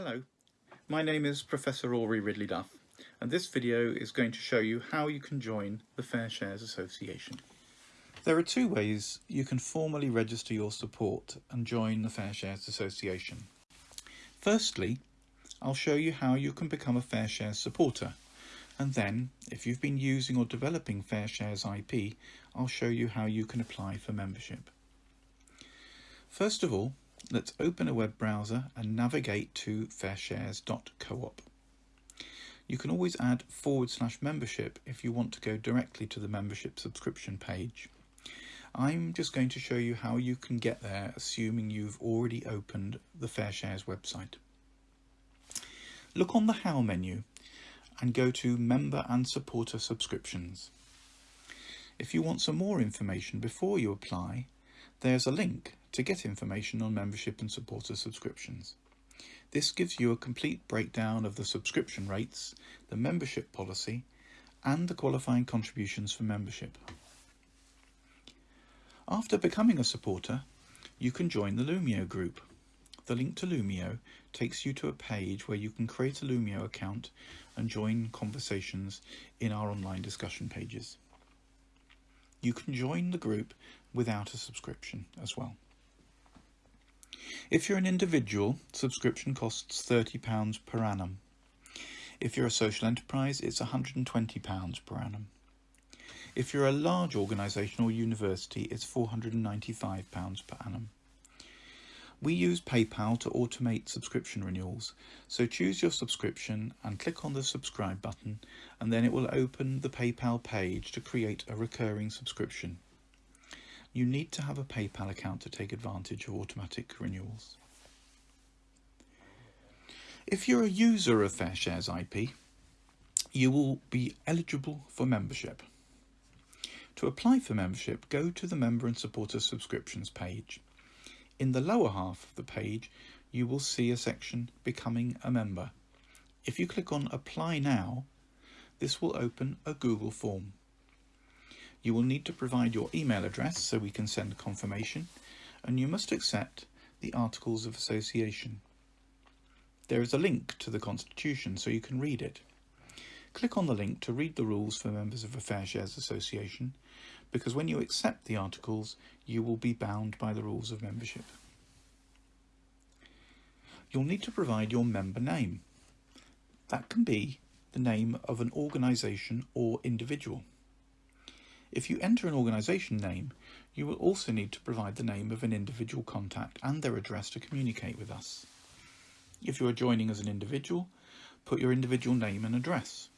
Hello, my name is Professor Rory Ridley Duff and this video is going to show you how you can join the Fair Shares Association. There are two ways you can formally register your support and join the Fair Shares Association. Firstly, I'll show you how you can become a Fair Shares supporter and then, if you've been using or developing Fair Shares IP, I'll show you how you can apply for membership. First of all, let's open a web browser and navigate to fairshares.coop. You can always add forward slash membership if you want to go directly to the membership subscription page. I'm just going to show you how you can get there assuming you've already opened the Fair Shares website. Look on the How menu and go to Member and Supporter Subscriptions. If you want some more information before you apply, there's a link to get information on membership and supporter subscriptions. This gives you a complete breakdown of the subscription rates, the membership policy, and the qualifying contributions for membership. After becoming a supporter, you can join the Loomio group. The link to Loomio takes you to a page where you can create a Loomio account and join conversations in our online discussion pages. You can join the group without a subscription as well. If you're an individual, subscription costs £30 per annum. If you're a social enterprise, it's £120 per annum. If you're a large organisation or university, it's £495 per annum. We use PayPal to automate subscription renewals, so choose your subscription and click on the subscribe button and then it will open the PayPal page to create a recurring subscription. You need to have a PayPal account to take advantage of automatic renewals. If you're a user of FairShares IP, you will be eligible for membership. To apply for membership, go to the Member and Supporter Subscriptions page. In the lower half of the page, you will see a section Becoming a Member. If you click on Apply Now, this will open a Google form. You will need to provide your email address so we can send confirmation, and you must accept the Articles of Association. There is a link to the Constitution so you can read it. Click on the link to read the rules for members of a Fair Shares Association because when you accept the articles, you will be bound by the rules of membership. You'll need to provide your member name. That can be the name of an organisation or individual. If you enter an organisation name, you will also need to provide the name of an individual contact and their address to communicate with us. If you are joining as an individual, put your individual name and address.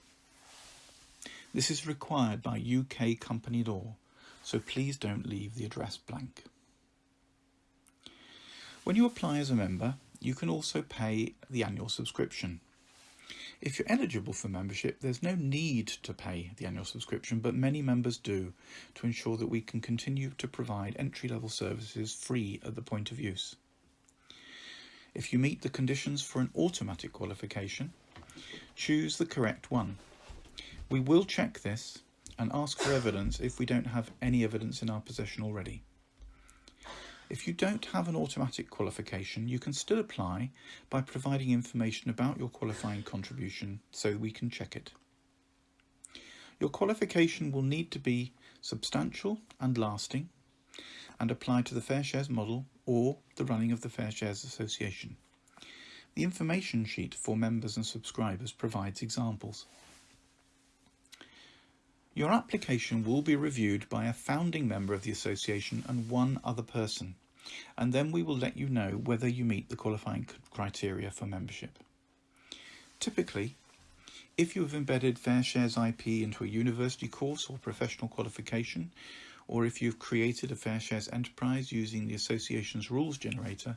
This is required by UK company law, so please don't leave the address blank. When you apply as a member, you can also pay the annual subscription. If you're eligible for membership, there's no need to pay the annual subscription, but many members do to ensure that we can continue to provide entry-level services free at the point of use. If you meet the conditions for an automatic qualification, choose the correct one. We will check this and ask for evidence if we don't have any evidence in our possession already. If you don't have an automatic qualification, you can still apply by providing information about your qualifying contribution so we can check it. Your qualification will need to be substantial and lasting and apply to the Fair Shares model or the running of the Fair Shares Association. The information sheet for members and subscribers provides examples. Your application will be reviewed by a founding member of the association and one other person, and then we will let you know whether you meet the qualifying criteria for membership. Typically, if you have embedded Fair Shares IP into a university course or professional qualification, or if you've created a Fair Shares enterprise using the association's rules generator,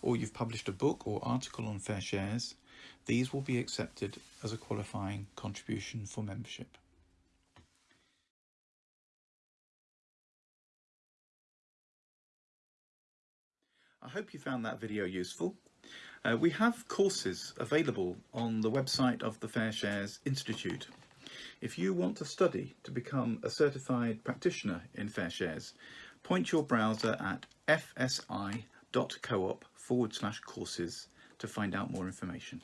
or you've published a book or article on Fair Shares, these will be accepted as a qualifying contribution for membership. I hope you found that video useful. Uh, we have courses available on the website of the Fair Shares Institute. If you want to study to become a certified practitioner in Fair Shares, point your browser at fsi.coop forward slash courses to find out more information.